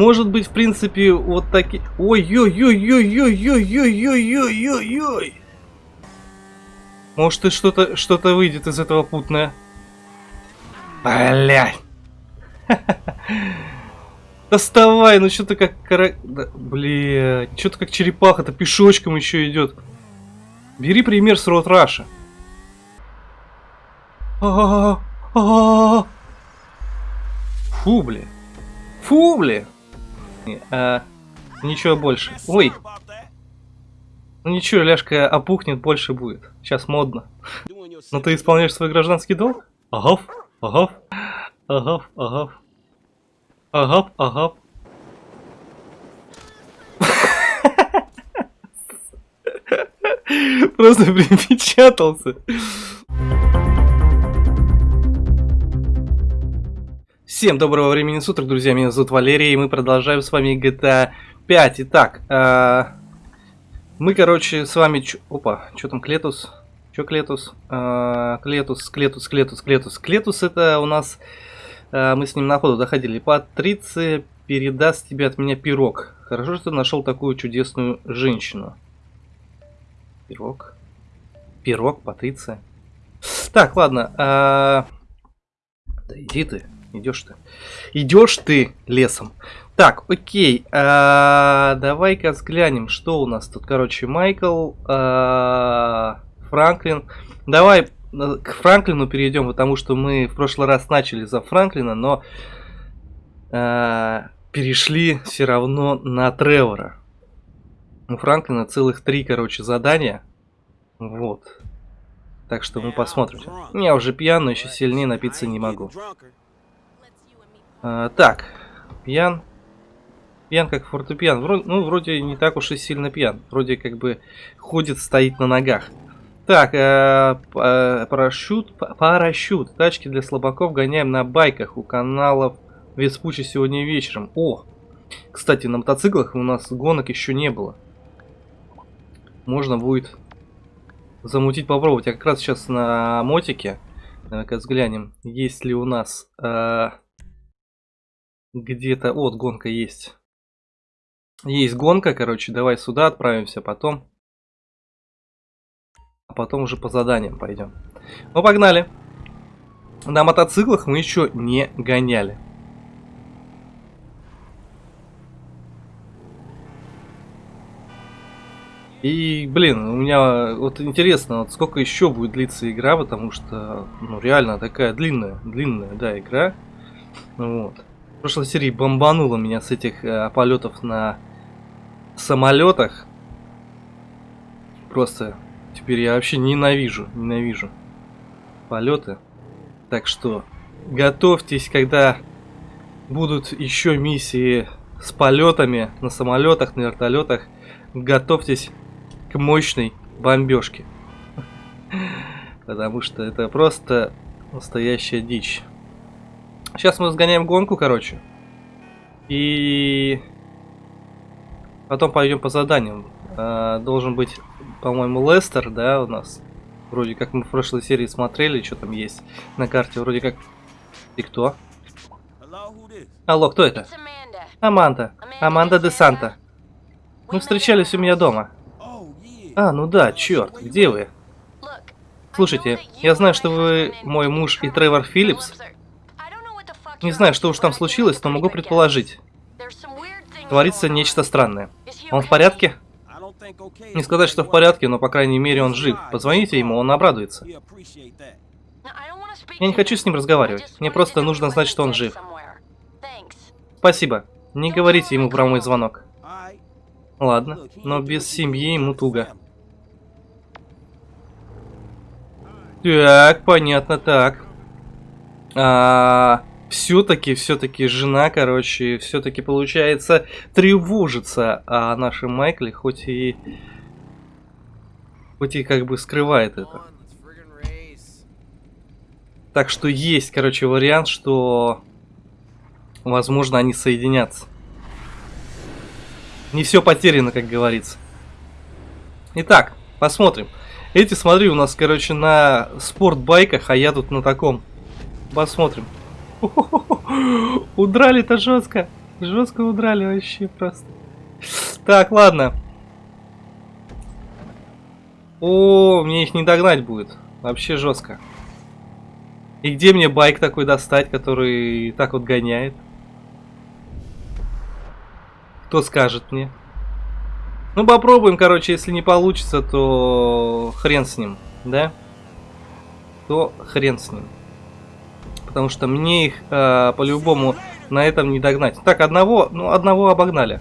Может быть, в принципе, вот такие... Ой-ой-ой-ой-ой-ой-ой-ой-ой-ой-ой! Может, и что-то что, -то, выйдет из этого путное. Блядь! Доставай, ну что-то как кара... Да, блядь, что-то как черепаха-то пешочком еще идет. Бери пример с Рот Раша. Фу, бля. Фу, бля. А, ничего больше. Ой. Ну ничего, ляжка опухнет, больше будет. Сейчас модно. Но ты исполняешь свой гражданский долг? Агав, агав, агав, агав. Агав, агав. Просто припечатался. Всем доброго времени суток, друзья, меня зовут Валерий, и мы продолжаем с вами GTA 5. Итак, э, мы, короче, с вами... Ч... Опа, что там, Клетус? Что Клетус? Э, Клетус, Клетус, Клетус, Клетус. Клетус это у нас... Э, мы с ним на ходу доходили. Патриция передаст тебе от меня пирог. Хорошо, что ты нашел такую чудесную женщину. Пирог? Пирог, Патриция. Так, ладно. Э, да иди ты. Идешь ты. Идешь ты лесом. Так, окей. А, Давай-ка взглянем, что у нас тут. Короче, Майкл, а, Франклин. Давай э, к Франклину перейдем, потому что мы в прошлый раз начали за Франклина, но а, перешли все равно на Тревора. У Франклина целых три, короче, задания. Вот. Так что мы посмотрим. Я уже пьян, но еще сильнее напиться не могу. А, так, пьян. Пьян как фортепиан. Вроде, ну, вроде не так уж и сильно пьян. Вроде как бы ходит, стоит на ногах. Так, э, э, парашют, парашют. Тачки для слабаков гоняем на байках у каналов Веспучи сегодня вечером. О, кстати, на мотоциклах у нас гонок еще не было. Можно будет замутить, попробовать. Я как раз сейчас на мотике. Давай-ка взглянем, есть ли у нас... Э, где-то... Вот, гонка есть. Есть гонка, короче, давай сюда отправимся, потом... А потом уже по заданиям пойдем. Ну, погнали. На мотоциклах мы еще не гоняли. И, блин, у меня вот интересно, вот сколько еще будет длиться игра, потому что, ну, реально такая длинная, длинная, да, игра. Вот. Прошлой серии бомбануло меня с этих э, полетов на самолетах. Просто теперь я вообще ненавижу, ненавижу полеты. Так что готовьтесь, когда будут еще миссии с полетами на самолетах, на вертолетах. Готовьтесь к мощной бомбежке. Потому что это просто настоящая дичь. Сейчас мы сгоняем гонку, короче. И потом пойдем по заданиям. А, должен быть, по-моему, Лестер, да, у нас. Вроде как мы в прошлой серии смотрели, что там есть на карте. Вроде как... И кто? Алло, кто это? Аманда. Аманда де Санта. Мы встречались у меня дома. А, ну да, черт, где вы? Слушайте, я знаю, что вы мой муж и Тревор Филлипс. Не знаю, что уж там случилось, но могу предположить. Творится нечто странное. Он в порядке? Не сказать, что в порядке, но по крайней мере он жив. Позвоните ему, он обрадуется. Я не хочу с ним разговаривать. Мне просто нужно знать, что он жив. Спасибо. Не говорите ему про мой звонок. Ладно, но без семьи ему туго. Так, понятно, так. А, все-таки, все-таки жена, короче, все-таки получается тревожится о нашем Майкле, хоть и, хоть и как бы скрывает это. Так что есть, короче, вариант, что, возможно, они соединятся. Не все потеряно, как говорится. Итак, посмотрим. Эти, смотри, у нас, короче, на спортбайках, а я тут на таком. Посмотрим. Удрали-то жестко. Жестко удрали вообще просто. Так, ладно. О, мне их не догнать будет. Вообще жестко. И где мне байк такой достать, который так вот гоняет? Кто скажет мне? Ну попробуем, короче, если не получится, то хрен с ним, да? То хрен с ним. Потому что мне их э, по-любому на этом не догнать. Так, одного, ну одного обогнали.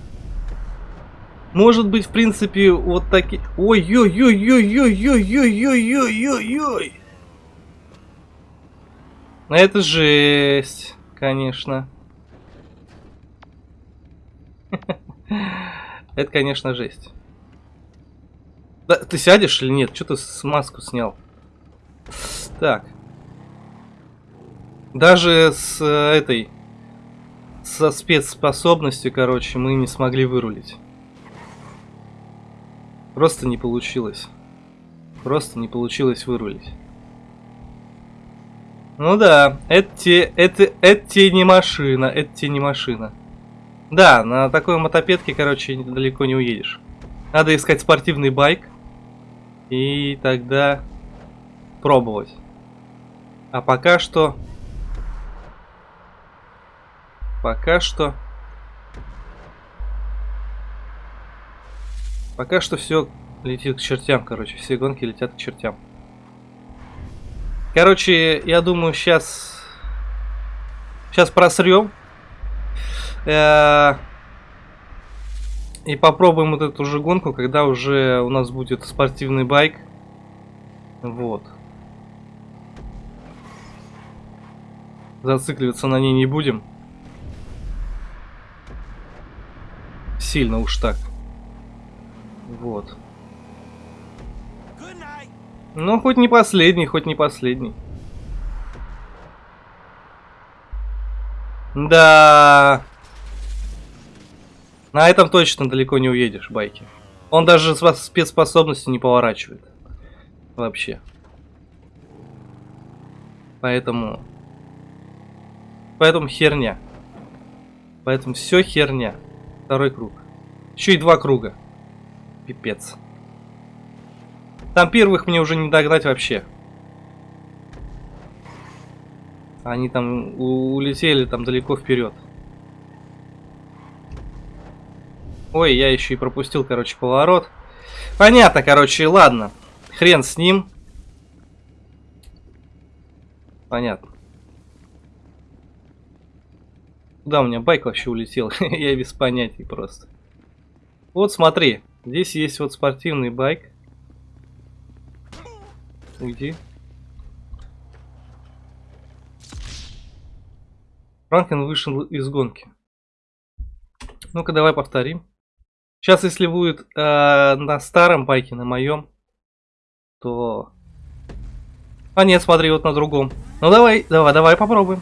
Может быть, в принципе, вот такие... Ой-ой-ой-ой-ой-ой-ой-ой-ой-ой-ой-ой! Это жесть, конечно. Это, конечно, жесть. Да, ты сядешь или нет? Что ты маску снял? Так. Даже с э, этой... Со спецспособностью, короче, мы не смогли вырулить. Просто не получилось. Просто не получилось вырулить. Ну да, это те, это, это не машина, это те не машина. Да, на такой мотопедке, короче, далеко не уедешь. Надо искать спортивный байк. И тогда пробовать. А пока что... Пока что... Пока что все летит к чертям, короче. Все гонки летят к чертям. Короче, я думаю, сейчас... Сейчас просрем. Э, и попробуем вот эту же гонку, когда уже у нас будет спортивный байк. Вот. Зацикливаться на ней не будем. Сильно уж так. Вот. Ну, хоть не последний, хоть не последний. Да. На этом точно далеко не уедешь, байки. Он даже с спецспособностью не поворачивает. Вообще. Поэтому... Поэтому херня. Поэтому все херня. Второй круг. Еще и два круга. Пипец. Там первых мне уже не догнать вообще. Они там улетели там далеко вперед. Ой, я еще и пропустил, короче, поворот. Понятно, короче, ладно. Хрен с ним. Понятно. Куда у меня байк вообще улетел? я без понятий просто. Вот смотри, здесь есть вот спортивный байк. Уйди. Франклин вышел из гонки. Ну-ка, давай повторим. Сейчас, если будет э, на старом байке, на моем, то... А нет, смотри, вот на другом. Ну давай, давай, давай попробуем.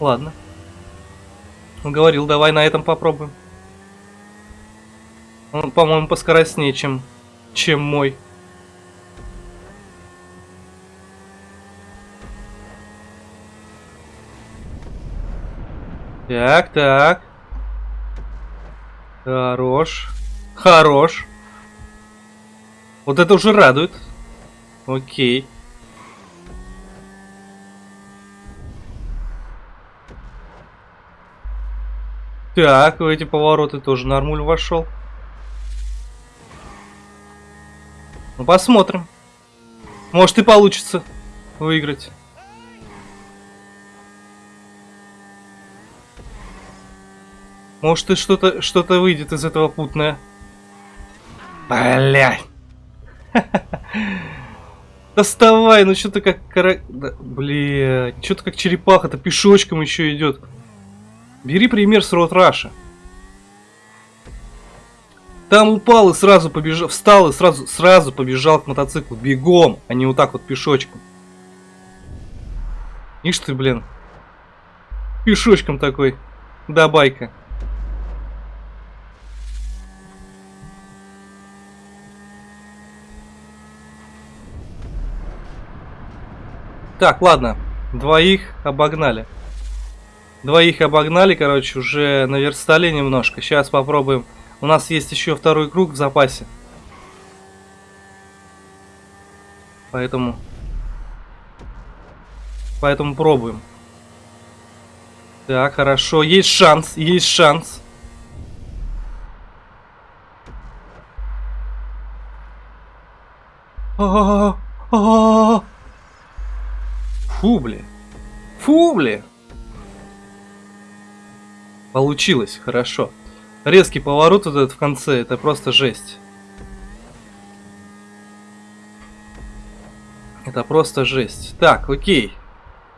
Ладно. Он говорил, давай на этом попробуем. Он, по-моему, поскоростнее, чем, чем мой. Так, так. Хорош. Хорош. Вот это уже радует. Окей. Так, в эти повороты тоже нормуль вошел. Ну, посмотрим. Может и получится выиграть. Может и что-то что-то выйдет из этого путное. Блять. Доставай, ну что-то как кара... Да, блядь, что-то как черепаха-то пешочком еще идет. Бери пример с Рот Раша. Там упал и сразу побежал, встал и сразу, сразу побежал к мотоциклу бегом, а не вот так вот пешочком. Ишь ты, блин. Пешочком такой. Да, байка. Так, ладно. Двоих обогнали. Двоих обогнали, короче, уже наверстали немножко. Сейчас попробуем. У нас есть еще второй круг в запасе. Поэтому... Поэтому пробуем. Так, хорошо. Есть шанс, есть шанс. Фу, бля. Фу, бля. Получилось, хорошо. Резкий поворот вот этот в конце, это просто жесть. Это просто жесть. Так, окей.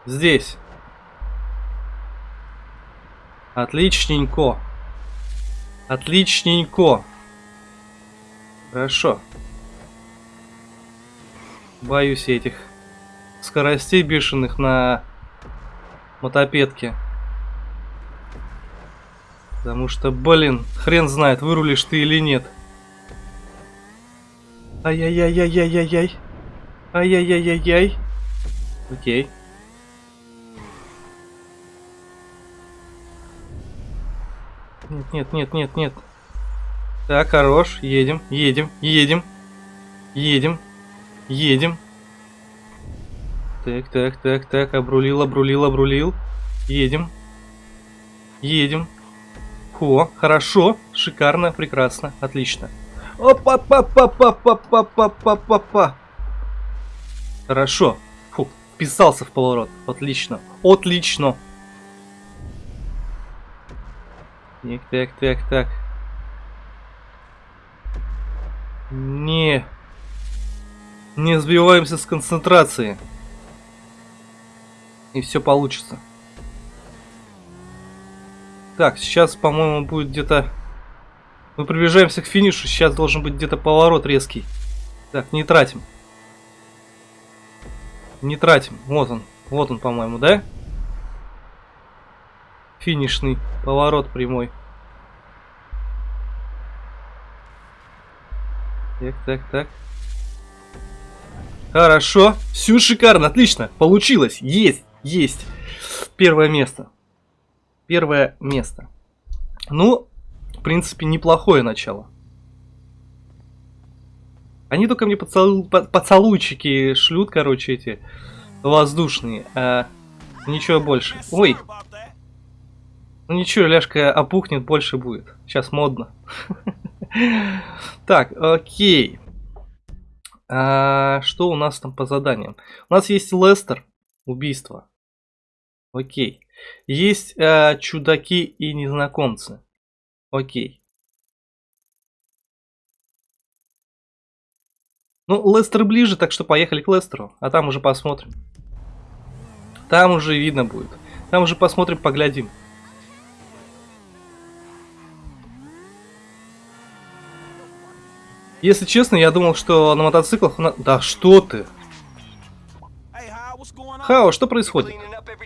Здесь. Отличненько. Отличненько. Хорошо. Боюсь этих скоростей бешеных на мотопедке. Потому что, блин, хрен знает, вырулишь ты или нет. Ай-яй-яй-яй-яй-яй-яй. Ай-яй-яй-яй-яй. Окей. Нет, нет, нет, нет, нет. Так, хорош. Едем, едем, едем. Едем. Едем. Так, так, так, так. Обрулил, обрулил, обрулил. Едем. Едем. Хо, хорошо, шикарно, прекрасно, отлично. опа па па па па па па па па па Хорошо. Фу, вписался в поворот. Отлично. Отлично. Так, так, так, так. Не. Не сбиваемся с концентрации. И все получится. Так, сейчас, по-моему, будет где-то... Мы приближаемся к финишу, сейчас должен быть где-то поворот резкий. Так, не тратим. Не тратим. Вот он. Вот он, по-моему, да? Финишный поворот прямой. Так, так, так. Хорошо. Все шикарно, отлично. Получилось. Есть, есть. Первое место. Первое место. Ну, в принципе, неплохое начало. Они только мне поцелу... поцелуйчики шлют, короче, эти воздушные. А ничего больше. Ой. Ну ничего, ляжка опухнет, больше будет. Сейчас модно. Так, окей. А, что у нас там по заданиям? У нас есть Лестер, убийство. Окей. Есть э, чудаки и незнакомцы. Окей. Ну, Лестер ближе, так что поехали к Лестеру, а там уже посмотрим. Там уже видно будет. Там уже посмотрим, поглядим. Если честно, я думал, что на мотоциклах... На... Да что ты? Хао, что происходит?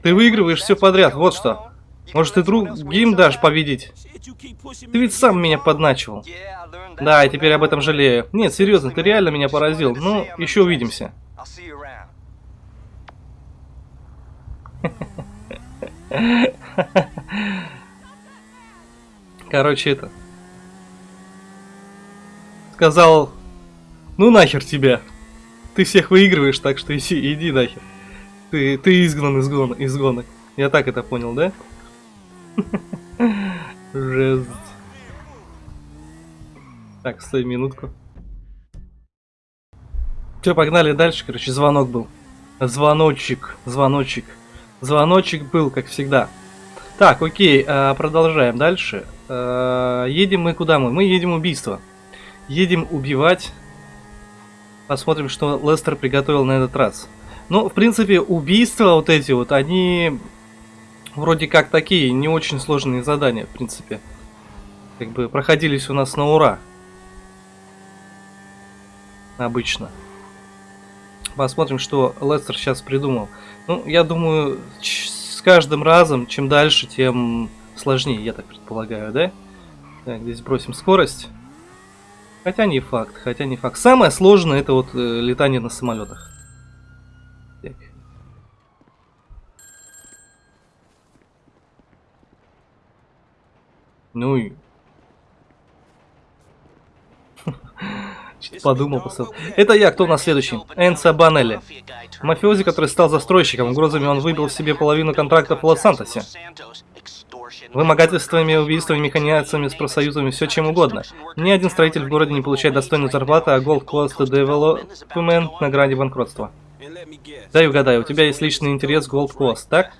Ты выигрываешь все подряд, вот что. Может, ты другим дашь победить? Ты ведь сам меня подначивал. Да, и теперь об этом жалею. Нет, серьезно, ты реально меня поразил. Ну, еще увидимся. Короче, это... Сказал, ну нахер тебя. Ты всех выигрываешь, так что иди, иди нахер. Ты, ты изгнан из, гон, из гонок. Я так это понял, да? Жесть. Так, стой минутку. Все, погнали дальше. Короче, звонок был. Звоночек, звоночек. Звоночек был, как всегда. Так, окей, а, продолжаем дальше. А, едем мы куда мы? Мы едем убийство. Едем убивать. Посмотрим, что Лестер приготовил на этот раз. Ну, в принципе, убийства вот эти вот, они вроде как такие, не очень сложные задания, в принципе. Как бы проходились у нас на ура. Обычно. Посмотрим, что Лестер сейчас придумал. Ну, я думаю, с каждым разом, чем дальше, тем сложнее, я так предполагаю, да? Так, здесь бросим скорость. Хотя не факт, хотя не факт. Самое сложное это вот э, летание на самолетах. Так. Ну и... Подумал, посыл. Это я, кто у нас следующий? Энса Банелли. Мафиози, который стал застройщиком. Угрозами он выбил себе половину контрактов в Лос-Сантосе. Вымогательствами, убийствами, механизациями, с профсоюзами, все чем угодно. Ни один строитель в городе не получает достойную зарплату, а Gold Coast Development на грани банкротства. Дай угадаю, у тебя есть личный интерес Gold Coast, так?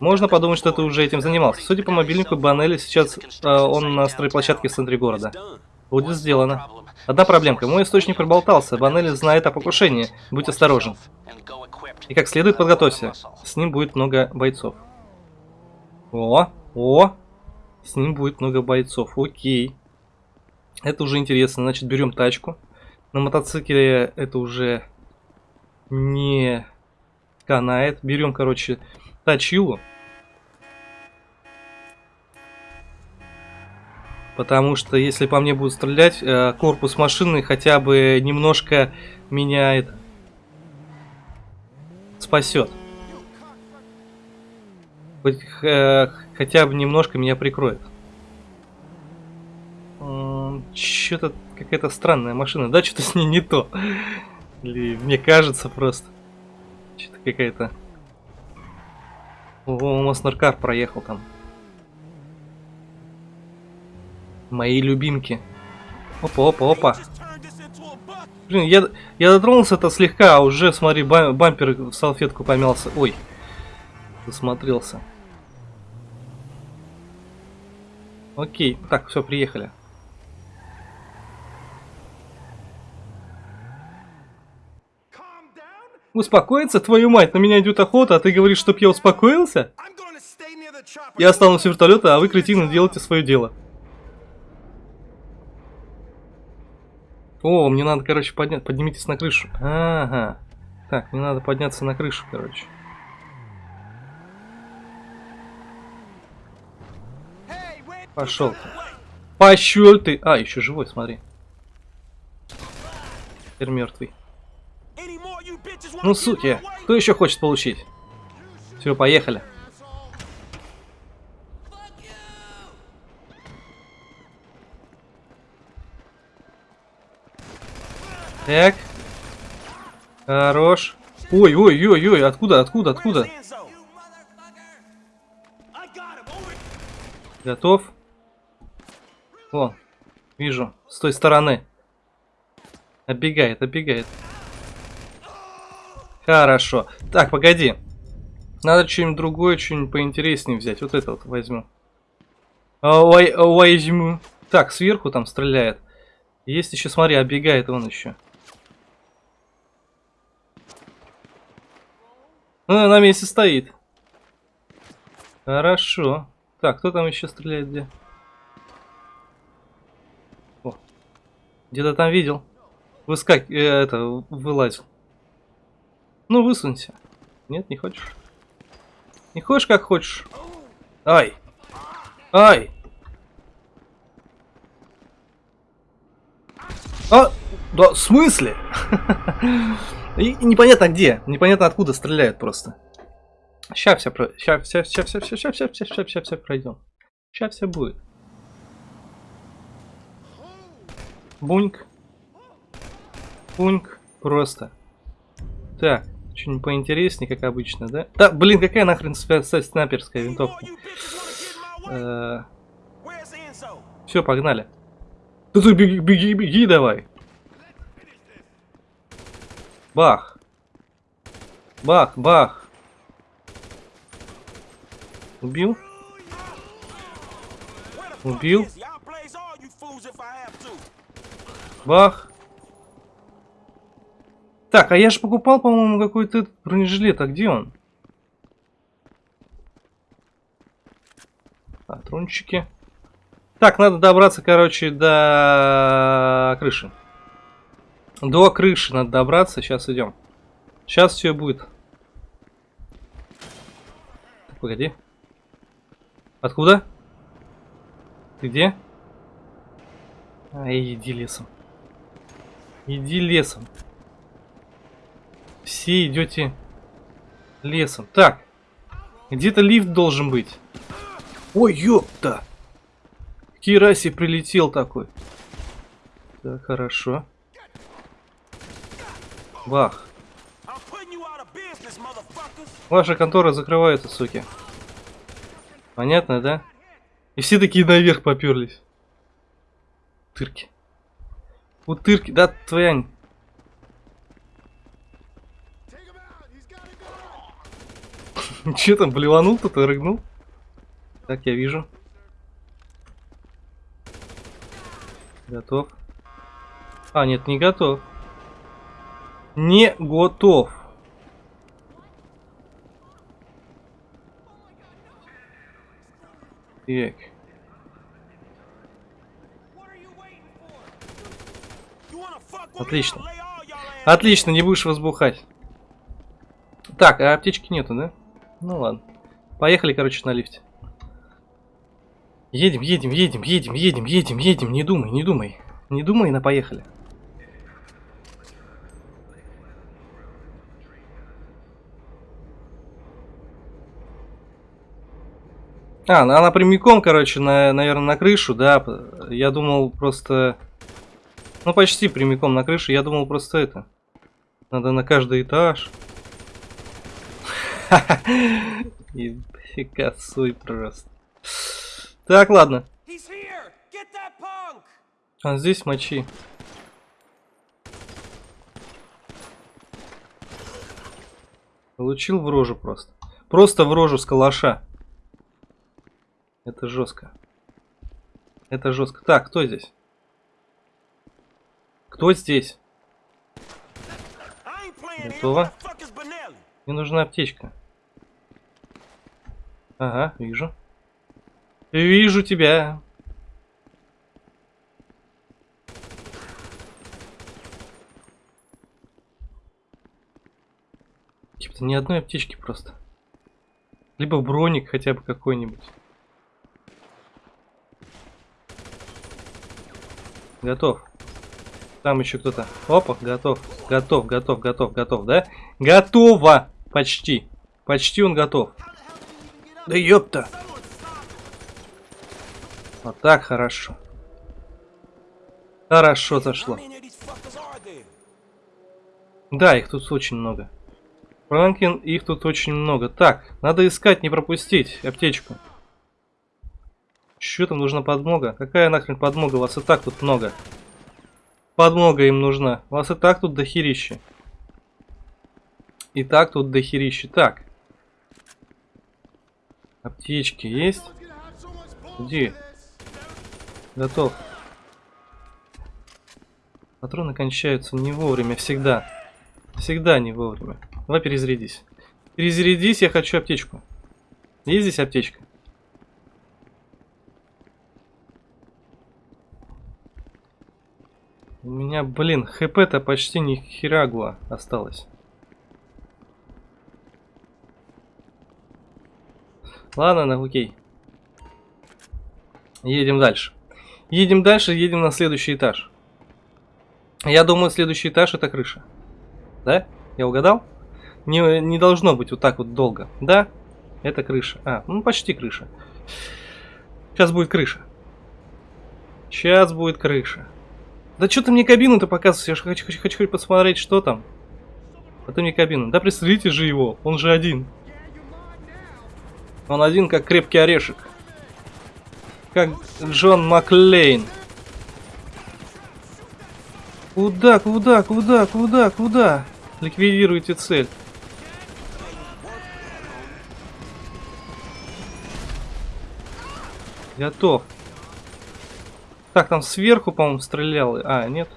Можно подумать, что ты уже этим занимался. Судя по мобильнику Банелли, сейчас э, он на стройплощадке в центре города. Будет сделано. Одна проблемка. Мой источник проболтался. Банелли знает о покушении. Будь осторожен. И как следует подготовься. С ним будет много бойцов. О, о, с ним будет много бойцов. Окей. Это уже интересно. Значит, берем тачку. На мотоцикле это уже не канает. Берем, короче, тачилу. Потому что если по мне будут стрелять, э, корпус машины хотя бы немножко меняет, спасет. Хоть, э, хотя бы немножко меня прикроет. Что-то какая-то странная машина. Да, что-то с ней не то. Мне кажется просто. Что-то какая-то... О, Маснаркар проехал там. Мои любимки. Опа, опа, опа. Блин, я, я дотронулся-то слегка, а уже, смотри, бампер в салфетку помялся. Ой, засмотрелся. Окей, так, все, приехали. Успокоиться, твою мать, на меня идет охота, а ты говоришь, чтоб я успокоился? Я останусь в вертолета, а вы, кретины, делайте свое дело. О, мне надо, короче, поднять. Поднимитесь на крышу. Ага. Так, мне надо подняться на крышу, короче. Пошел. Пошел ты. А, еще живой, смотри. Теперь мертвый. Ну, суки, кто еще хочет получить? Все, поехали. Так. Хорош. Ой, ой, ой, ой, откуда, откуда, откуда? Готов. О, вижу, с той стороны. Оббегает, оббегает. Хорошо. Так, погоди. Надо что-нибудь другое, что-нибудь поинтереснее взять. Вот это вот возьму. Ой, возьму. Так, сверху там стреляет. Есть еще, смотри, оббегает он еще. Ну, на месте стоит. Хорошо. Так, кто там еще стреляет где? Где-то там видел. Выскак... Э, это, вылазил. Ну, высунься. Нет, не хочешь? Не хочешь, как хочешь? Ай! Ай! А, да, в смысле? И непонятно где, непонятно откуда стреляют просто. Сейчас все, про... сейчас, сейчас, сейчас, сейчас, сейчас, сейчас, сейчас, сейчас, сейчас, сейчас пройдем. Сейчас все будет. Буньк. Буньк. Просто. Так, что-нибудь поинтереснее, как обычно, да? Да, блин, какая нахрен снайперская винтовка? Э, все, погнали. Да ты беги, беги, беги давай. Бах. Бах, бах. Убил? Убил? Бах. Так, а я же покупал, по-моему, какой-то бронежилет. А где он? Патрончики. Так, надо добраться, короче, до крыши. До крыши надо добраться. Сейчас идем. Сейчас все будет. Так, погоди. Откуда? Ты где? Ай, иди лесом. Иди лесом. Все идете лесом. Так. Где-то лифт должен быть. Ой, ёпта. Кираси прилетел такой. Так, хорошо. Бах. Ваша контора закрывается, суки. Понятно, да? И все такие наверх поперлись. Тырки. Утырки, да, твоя... Че там, блеванул кто-то, рыгнул? Так, я вижу. Готов. А, нет, не готов. Не готов. Так. Отлично. Отлично, не будешь возбухать. Так, а аптечки нету, да? Ну ладно. Поехали, короче, на лифте. Едем, едем, едем, едем, едем, едем, едем. Не думай, не думай. Не думай, на поехали. А, ну она прямиком, короче, на, наверное, на крышу, да. Я думал просто... Ну, почти прямиком на крышу. Я думал просто это. Надо на каждый этаж. И косой просто. Так, ладно. А здесь мочи. Получил в рожу просто. Просто в рожу с калаша. Это жестко. Это жестко. Так, кто здесь? Кто здесь? Готово. Мне нужна аптечка. Ага, вижу. Вижу тебя. Типа ни одной аптечки просто. Либо броник хотя бы какой-нибудь. Готов. Там еще кто-то. Опа, готов. Готов, готов, готов, готов, да? Готово! Почти. Почти он готов. Да ёпта! Вот так хорошо. Хорошо зашло. Да, их тут очень много. Франклин, их тут очень много. Так, надо искать, не пропустить аптечку. Что там нужна подмога? Какая нахрен подмога? Вас и так тут много. Подмога им нужна. Вас и так тут дохерища. И так тут дохерища. Так. Аптечки есть? Где? Готов. Патроны кончаются не вовремя, всегда. Всегда не вовремя. Давай перезарядись. Перезарядись, я хочу аптечку. Есть здесь аптечка? У меня, блин, хп-то почти ни херагуа осталось. Ладно, ну окей. Едем дальше. Едем дальше, едем на следующий этаж. Я думаю, следующий этаж это крыша. Да? Я угадал? Не, не должно быть вот так вот долго. Да? Это крыша. А, ну почти крыша. Сейчас будет крыша. Сейчас будет крыша. Да что ты мне кабину-то показываешь? Я же хочу, хочу, хочу посмотреть, что там. А ты мне кабину. Да пристрелите же его, он же один. Он один, как крепкий орешек. Как Джон Маклейн. Куда, куда, куда, куда, куда? Ликвидируйте цель. Готов. Так, там сверху, по-моему, стрелял. А, нет.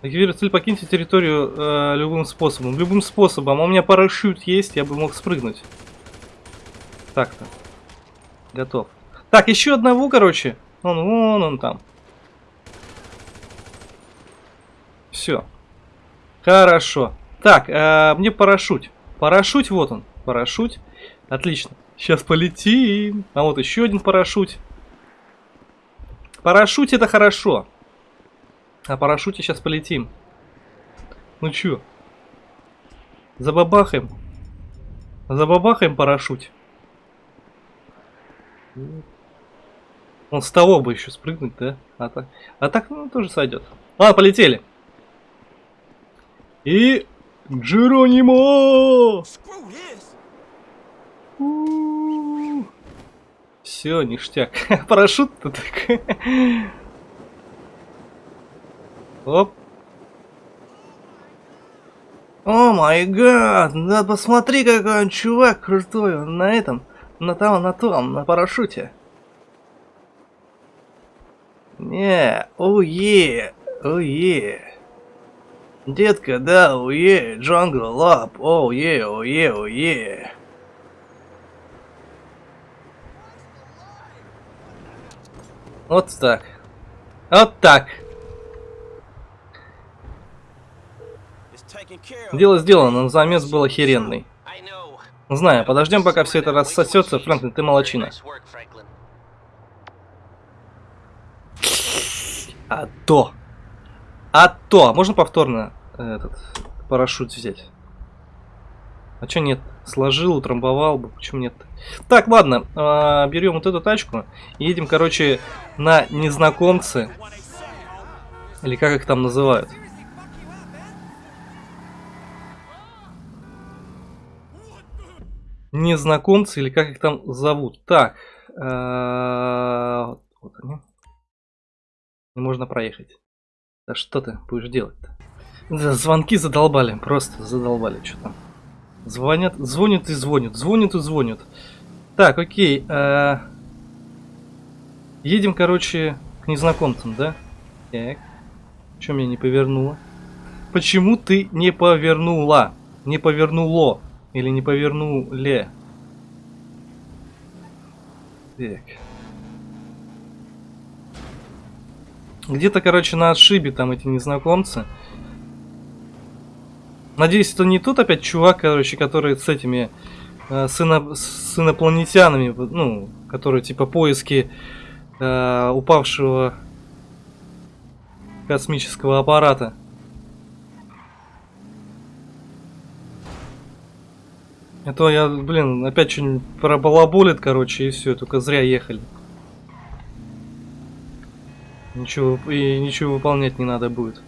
Ликвидируйте цель, покиньте территорию э, любым способом. Любым способом. А у меня парашют есть, я бы мог спрыгнуть. Так-то. Готов. Так, еще одного, короче. Он, вон он там. Все. Хорошо. Так, э, мне парашют. Парашют, вот он. Парашют. Отлично. Сейчас полетим. А вот еще один парашют. Парашют это хорошо. А парашюте сейчас полетим. Ну чё? Забабахаем. Забабахаем парашют. Он с того бы еще спрыгнуть, да? А так, а так ну, тоже сойдет. Ладно, полетели. И... Джеронимо! Все, ништяк. Парашют-то так. Оп. О май гад, да посмотри, какой он чувак крутой, он на этом, на том, на том, на парашюте. Не, уе, уе. Детка, да, уе, джангл лап, оуе, оуе, оуе. Вот так. Вот так. Дело сделано, но замес был охеренный. Знаю, подождем, пока все это рассосется. Фрэнклин, ты молочина. А то. А то. А можно повторно этот парашют взять? А чё нет? Сложил, утрамбовал бы. Почему нет? Так, ладно. а, берем вот эту тачку. И едем, короче, на незнакомцы. Или как их там называют. Незнакомцы, или как их там зовут. Так. а, Вот они. Можно проехать. Да что ты будешь делать-то? Звонки задолбали, просто задолбали, что там. Звонят, звонят и звонят, звонят и звонят. Так, окей. э, Едем, короче, к незнакомцам, да? Так. Чем меня не повернуло? Почему ты не повернула? Не повернуло. Или не повернуле? Так. Где-то, короче, на отшибе там эти незнакомцы. Надеюсь, это не тот опять чувак, короче, который с этими э, с, ино- с инопланетянами, ну, которые типа поиски э, упавшего космического аппарата. А то я, блин, опять что-нибудь пробалаболит, короче, и все, только зря ехали. Ничего, и ничего выполнять не надо будет.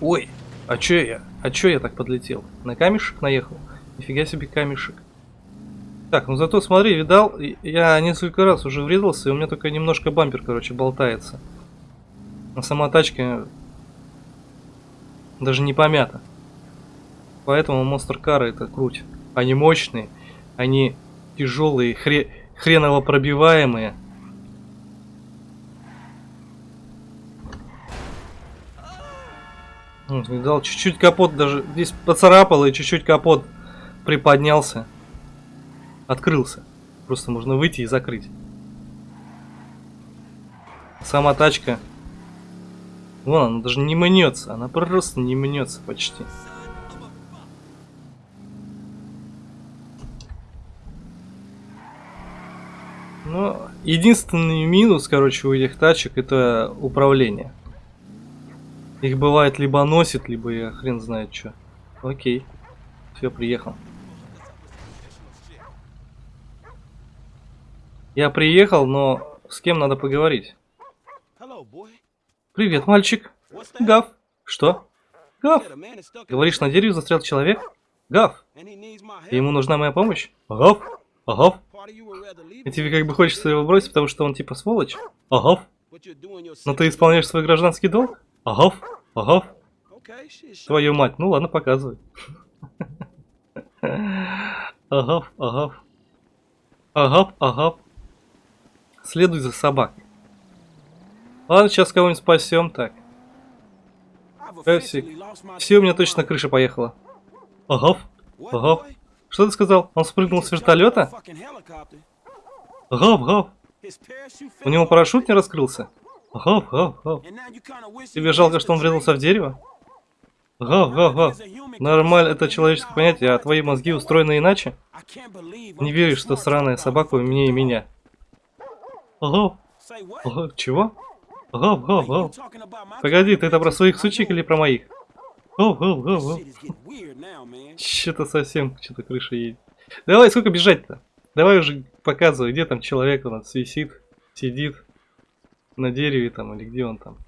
Ой, а чё я? А чё я так подлетел? На камешек наехал? Нифига себе камешек. Так, ну зато смотри, видал, я несколько раз уже врезался, и у меня только немножко бампер, короче, болтается. А сама тачка даже не помята. Поэтому монстр кары это круть. Они мощные, они тяжелые, хре хреново пробиваемые. Видал, чуть-чуть капот даже здесь поцарапал и чуть-чуть капот приподнялся. Открылся. Просто можно выйти и закрыть. Сама тачка. Вон, она даже не мнется. Она просто не мнется почти. Ну, единственный минус, короче, у этих тачек это управление. Их бывает либо носит, либо я хрен знает что. Окей. Все, приехал. Я приехал, но с кем надо поговорить? Привет, мальчик. Гав. Что? Гав. Говоришь, на дереве застрял человек? Гав. И ему нужна моя помощь? Гав. Гав. И тебе как бы хочется его бросить, потому что он типа сволочь? Your Но ты исполняешь свой гражданский долг? Shit, shut Твою мать. Ну ладно, показывай. Агав, агав. Агав, агав. Следуй за собакой. Ладно, сейчас кого-нибудь спасем. Так. My Все, у меня точно крыша поехала. Ага. boy? Что ты сказал? Он спрыгнул с вертолета? His parachute У него парашют не раскрылся? You kinda wish Тебе жалко, что он врезался в дерево? Гав, гав, гав. Нормально, это человеческое понятие, а твои мозги устроены иначе? Не веришь, что сраная собака умнее меня. What? гав, чего? Talking about my Погоди, ты это про своих сучек или про моих? Getting weird now, man. Что-то совсем, что-то крыша едет. Давай, сколько бежать-то? Давай уже показывай, где там человек у нас висит, сидит на дереве там или где он там.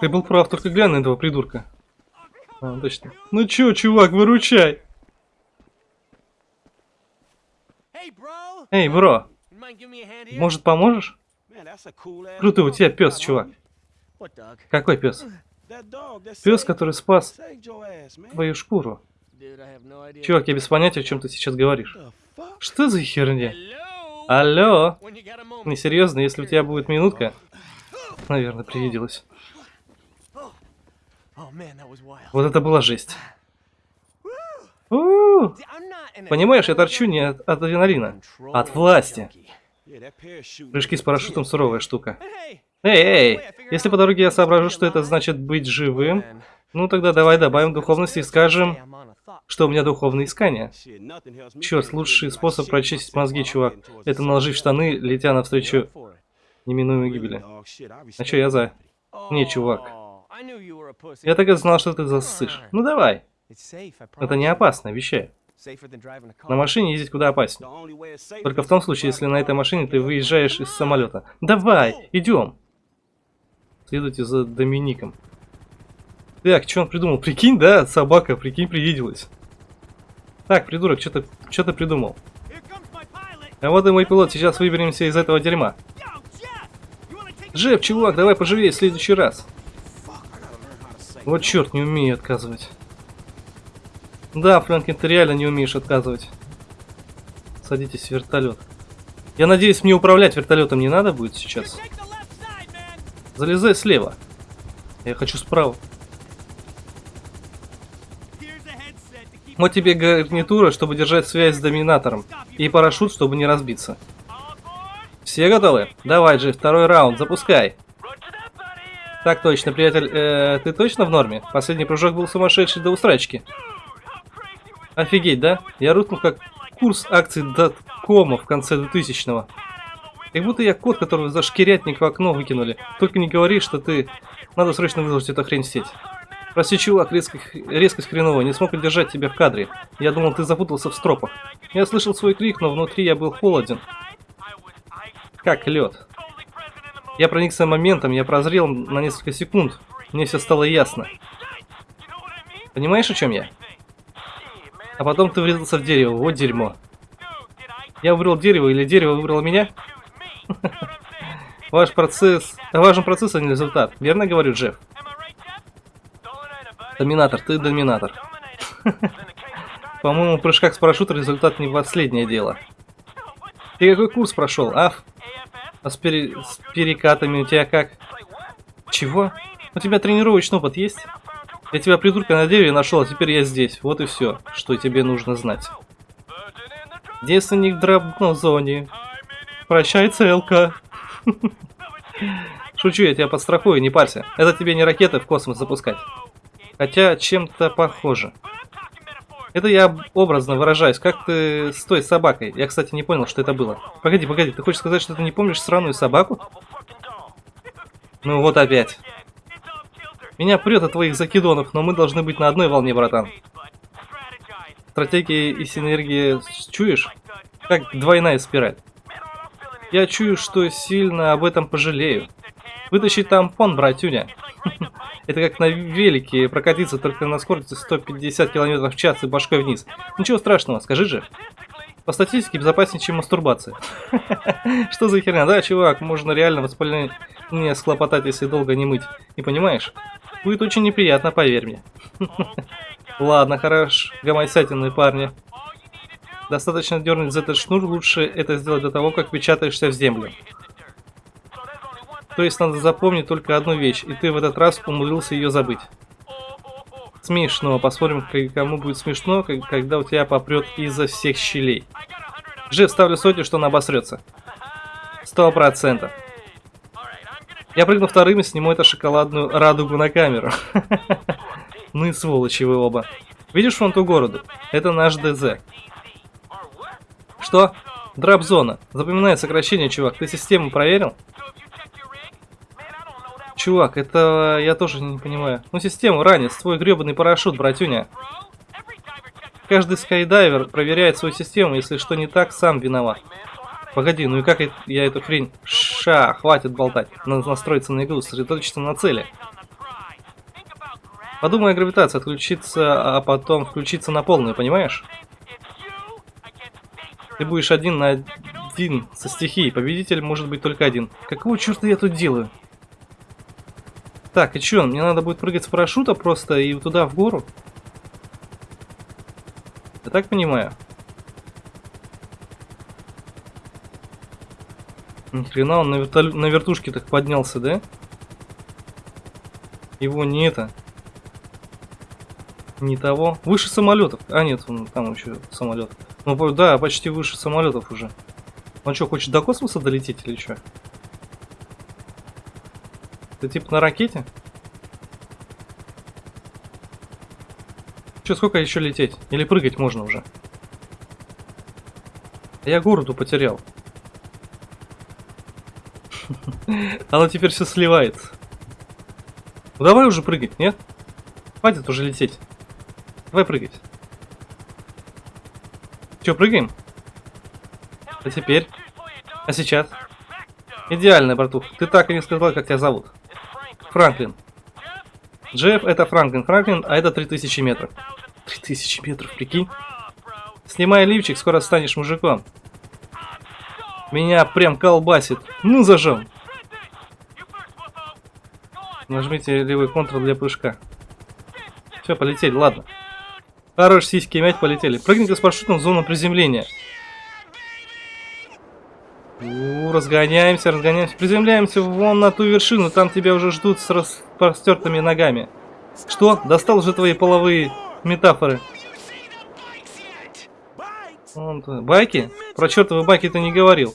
Ты был прав, только глянь на этого придурка. А, точно. Ну чё, чувак, выручай. Эй, бро, Может поможешь? Круто, у тебя пес, чувак. Какой пес? Пес, который спас твою шкуру. Чувак, я без понятия, о чем ты сейчас говоришь. Что за херня? Алло? Moment. Несерьезно, если у тебя будет минутка. Наверное, привиделось. Oh. Вот это была жесть. У, not an Понимаешь, я торчу не от адреналина, а от власти. Прыжки с парашютом суровая штука. Эй, эй, если по дороге я соображу, что это значит быть живым, ну тогда давай добавим духовности и скажем, что у меня helps me Черт, лучший способ прочистить мозги, чувак, это the наложить в sunset. штаны, летя навстречу неминуемой гибели. А чё, я за? Не, чувак. Oh. Я так и знал, что ты засышь. Ну давай, это не опасно, обещаю. На машине ездить куда опаснее. Только в том случае, если на этой машине ты выезжаешь из самолета. Давай, идем. Следуйте за Домиником. Так, что он придумал? Прикинь, да, собака, прикинь, привиделась. Так, придурок, что ты, что придумал? А вот и мой пилот, сейчас выберемся из этого дерьма. Джефф, чувак, давай поживее в следующий раз. Вот черт, не умею отказывать. Да, Фрэнкин, ты реально не умеешь отказывать. Садитесь в вертолет. Я надеюсь, мне управлять вертолетом не надо будет сейчас. Залезай слева. Я хочу справа. Вот тебе гарнитура, чтобы держать связь с доминатором. И парашют, чтобы не разбиться. Все готовы? Давай, Джефф, второй раунд, запускай. Так точно, приятель, э, ты точно в норме? Последний прыжок был сумасшедший до устрачки. Офигеть, да? Я рухнул как курс акций доткома в конце 2000-го. Как будто я кот, которого за шкирятник в окно выкинули. Только не говори, что ты... Надо срочно выложить эту хрень в сеть. Прости, чувак, резкость, резкость хреновая, не смог удержать тебя в кадре. Я думал, ты запутался в стропах. Я слышал свой крик, но внутри я был холоден. Как лед. Я проникся моментом, я прозрел на несколько секунд. Мне все стало ясно. Понимаешь, о чем я? А потом ты врезался в дерево, вот дерьмо. Я выбрал дерево или дерево выбрало меня? Ваш процесс... Важен процесс, а не результат. Верно говорю, Джефф? Доминатор, ты доминатор. По-моему, в прыжках с парашютом результат не последнее дело. Ты какой курс прошел, Аф? А с, пере- с перекатами у тебя как? Чего? У тебя тренировочный опыт есть? Я тебя придурка на дереве нашел, а теперь я здесь. Вот и все, что тебе нужно знать. Девственник в дробной зоне. Прощай, целка. Шучу, я тебя подстрахую, не парься. Это тебе не ракеты в космос запускать. Хотя чем-то похоже. Это я образно выражаюсь. Как ты с той собакой? Я, кстати, не понял, что это было. Погоди, погоди, ты хочешь сказать, что ты не помнишь сраную собаку? Ну вот опять. Меня прет от твоих закидонов, но мы должны быть на одной волне, братан. Стратегия и синергия чуешь? Как двойная спираль. Я чую, что сильно об этом пожалею. Вытащи тампон, братюня. Это как на велике прокатиться только на скорости 150 км в час и башкой вниз. Ничего страшного, скажи же. По статистике безопаснее, чем мастурбация. Что за херня? Да, чувак, можно реально воспаление схлопотать, если долго не мыть. Не понимаешь? Будет очень неприятно, поверь мне. Ладно, хорош, гомосятины парни. Достаточно дернуть за этот шнур, лучше это сделать до того, как печатаешься в землю. То есть надо запомнить только одну вещь, и ты в этот раз умудрился ее забыть. Смешно, посмотрим, кому будет смешно, когда у тебя попрет изо всех щелей. Джефф, ставлю сотню, что она обосрется. Сто процентов. Я прыгну вторым и сниму эту шоколадную радугу на камеру. Ну и сволочи вы оба. Видишь вон ту городу? Это наш ДЗ. Что? Драп-зона. Запоминай сокращение, чувак. Ты систему проверил? Чувак, это я тоже не понимаю. Ну, систему ранец, твой гребаный парашют, братюня. Каждый скайдайвер проверяет свою систему, если что не так, сам виноват. Погоди, ну и как я- эту хрень... Ша, хватит болтать. Надо настроиться на игру, сосредоточиться на цели. Подумай о гравитации, отключиться, а потом включиться на полную, понимаешь? Ты будешь один на один со стихией. Победитель может быть только один. Какого черта я тут делаю? Так, и чё, мне надо будет прыгать с парашюта просто и туда, в гору? Я так понимаю? Ни хрена он на, вертолё- на вертушке так поднялся, да? Его не это. Не того. Выше самолетов. А нет, он там еще самолет. Ну да, почти выше самолетов уже. Он что, хочет до космоса долететь или что? Ты типа на ракете? Че, сколько еще лететь? Или прыгать можно уже? Я городу потерял. Оно теперь все сливается. Ну давай уже прыгать, нет? Хватит уже лететь. Давай прыгать. Че, прыгаем? А теперь? А сейчас? Идеально, братух. Ты так и не сказал, как тебя зовут. Франклин. Джефф это Франклин. Франклин, а это 3000 метров. 3000 метров, прикинь. Снимай лифчик, скоро станешь мужиком. Меня прям колбасит. Ну, зажал. Нажмите левый контрол для прыжка. Все, полетели, ладно. Хорош, сиськи мять, полетели. Прыгните с парашютом в зону приземления. У, разгоняемся, разгоняемся. Приземляемся вон на ту вершину, там тебя уже ждут с распростертыми ногами. Что? Достал уже твои половые метафоры. Байки? Про чертовы байки ты не говорил.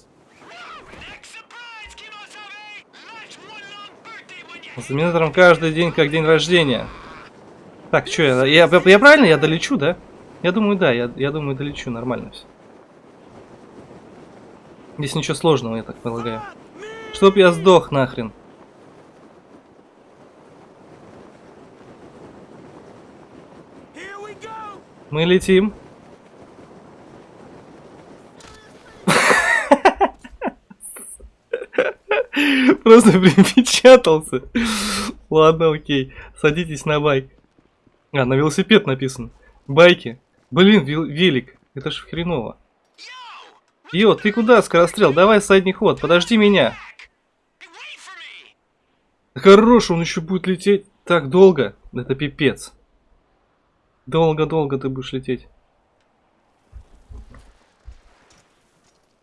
С Минатором каждый день как день рождения. Так, что я, я, я, я правильно, я долечу, да? Я думаю, да, я, я думаю, долечу, нормально все. Здесь ничего сложного, я так полагаю. Чтоб я сдох нахрен. Мы летим. Просто припечатался. Ладно, окей. Садитесь на байк. А, на велосипед написано. Байки. Блин, вел- велик. Это ж хреново. Йо, ты куда, скорострел? Давай задний ход, подожди меня. Хорош, он еще будет лететь так долго. Это пипец. Долго-долго ты будешь лететь.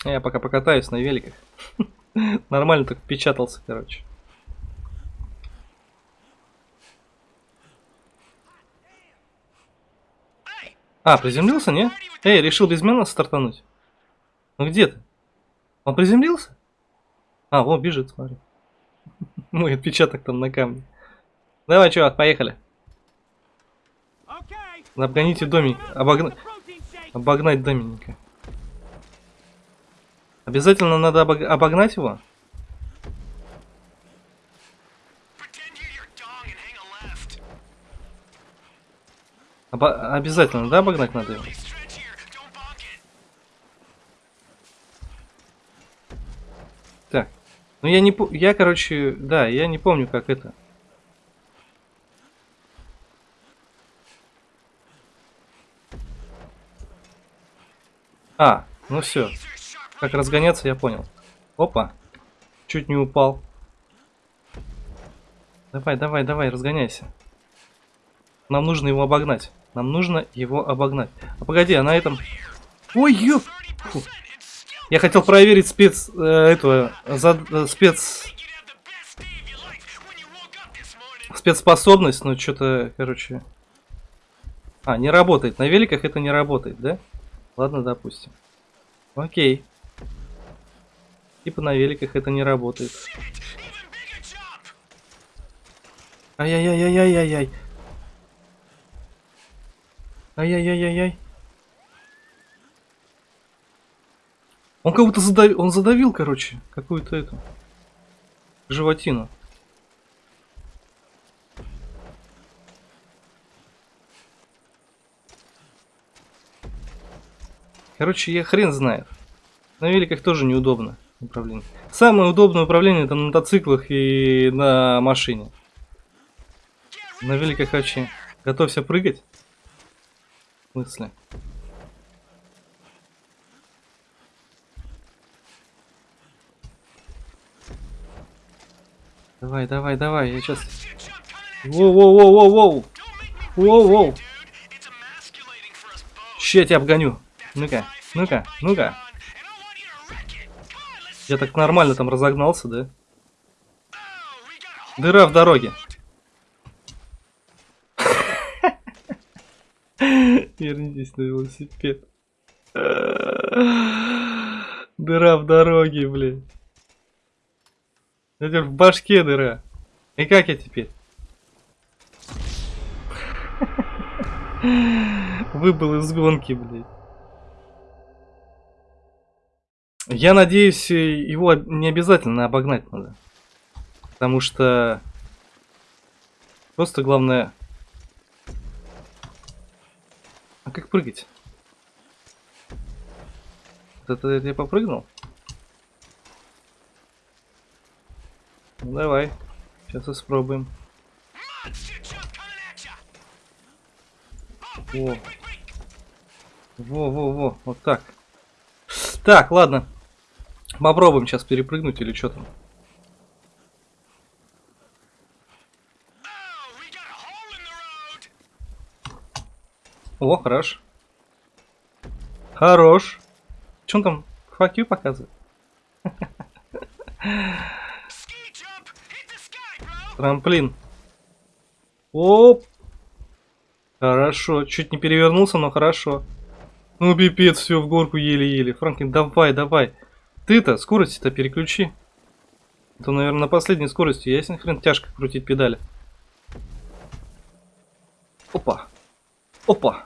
Я пока покатаюсь на великах. Нормально так впечатался, короче. А, приземлился, не? Эй, решил без меня стартануть? Ну где ты? Он приземлился? А, вон бежит, смотри. Мой отпечаток там на камне. Давай, чувак, поехали. Обгоните домик. Обогна... Обогнать Доминика. Обязательно надо обог- обогнать его? Обо- Обязательно, да, обогнать надо его? Так. Ну я не. Я, короче, да, я не помню, как это. А, ну все. Как разгоняться, я понял. Опа. Чуть не упал. Давай, давай, давай, разгоняйся. Нам нужно его обогнать. Нам нужно его обогнать. А погоди, а на этом... Ой, ёп! Фу. Я хотел проверить спец... э, этого... за- э, спец... Спецспособность, но что-то, короче... А, не работает. На великах это не работает, да? Ладно, допустим. Окей. Типа на великах это не работает. Ай-яй-яй-яй-яй-яй-яй. Ай-яй-яй-яй-яй. Он как будто задавил, он задавил, короче, какую-то эту животину. Короче, я хрен знает. На великах тоже неудобно управление. Самое удобное управление это на мотоциклах и на машине. На великах вообще. Готовься прыгать. В смысле? Давай, давай, давай, я сейчас... Воу-воу-воу-воу-воу! Воу-воу! Ща я тебя обгоню. Ну-ка, ну-ка, ну-ка. Я так нормально там разогнался, да? Дыра в дороге. Вернитесь на велосипед. Дыра в дороге, блин. Это в башке дыра. И как я теперь? Выбыл из гонки, блядь. Я надеюсь, э, его не обязательно обогнать надо. Потому что... Просто главное... А как прыгать? Это, это я попрыгнул? Ну давай. Сейчас испробуем. Во. Во, во, во. Вот так. Так, ладно. Попробуем сейчас перепрыгнуть или что там. О, хорош. Хорош. Че он там? Fuck you показывает? Трамплин. Оп. Хорошо. Чуть не перевернулся, но хорошо. Ну, пипец, все в горку еле-еле. Франклин, давай, давай. Ты-то скорость-то переключи. Это, наверное, на последней скорости. Ясен хрен тяжко крутить педали. Опа. Опа.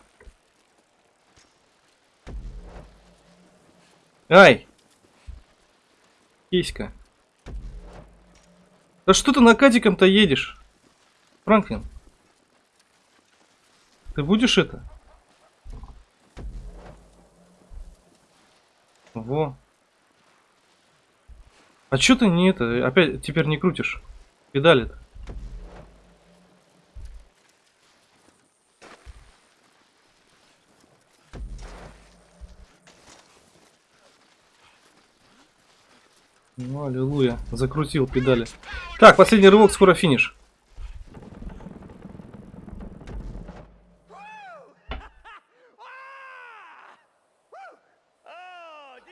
Ай. Киська. Да что ты накатиком-то едешь? Франклин. Ты будешь это? Во. А чё ты не это? Опять теперь не крутишь? Педали-то. Ну, аллилуйя. Закрутил педали. Так, последний рывок, скоро финиш.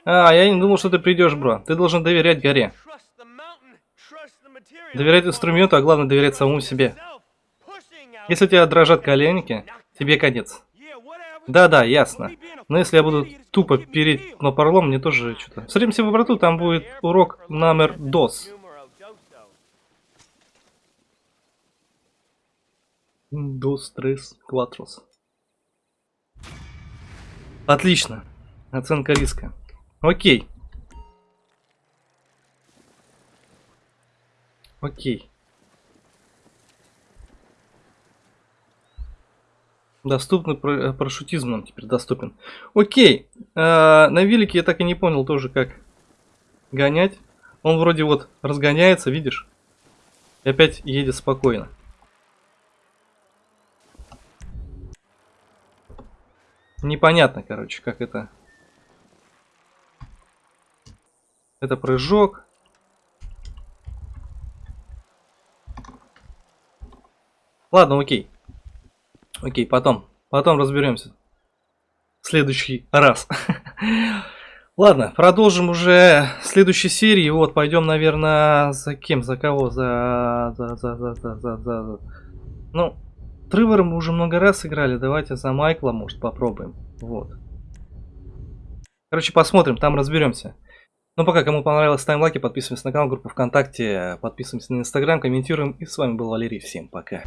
А, я не думал, что ты придешь, бро. Ты должен доверять горе. Доверять инструменту, а главное доверять самому себе. Если у тебя дрожат коленники, тебе конец. Да-да, ясно. Но если я буду тупо переть на парлом, мне тоже что-то. Встретимся в обрату, там будет урок номер doso. Dos, tres, cuatros. Отлично. Оценка риска. Окей. Окей. Доступный э, парашютизм нам теперь доступен. Окей. А, на велике я так и не понял тоже, как гонять. Он вроде вот разгоняется, видишь? И опять едет спокойно. Непонятно, короче, как это. Это прыжок. Ладно, окей. Окей, потом. Потом разберемся. В следующий раз. Ладно, продолжим уже в следующей серии. Вот, пойдем, наверное, за кем? За кого? За... За... За... За... За... За... за... Ну, Тревора мы уже много раз играли. Давайте за Майкла, может, попробуем. Вот. Короче, посмотрим, там разберемся. Ну, пока, кому понравилось, ставим лайки, подписываемся на канал, группу ВКонтакте, подписываемся на Инстаграм, комментируем. И с вами был Валерий. Всем пока.